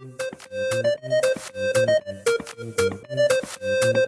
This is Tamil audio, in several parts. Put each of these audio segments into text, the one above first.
Thank you.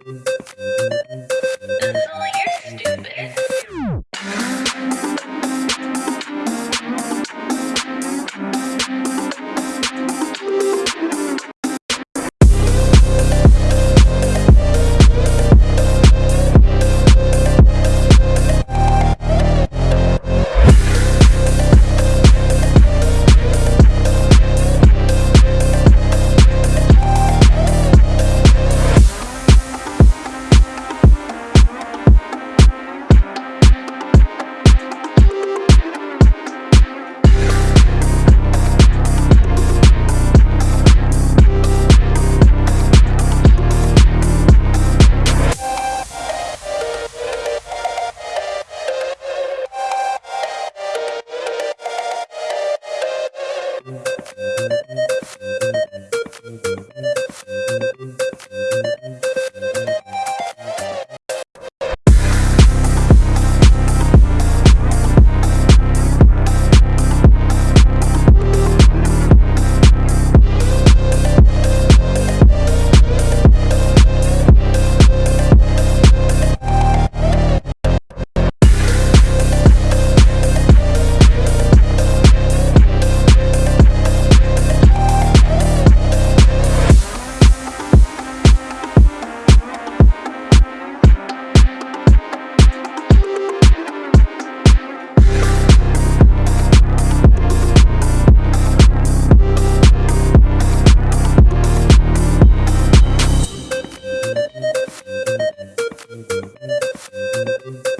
Música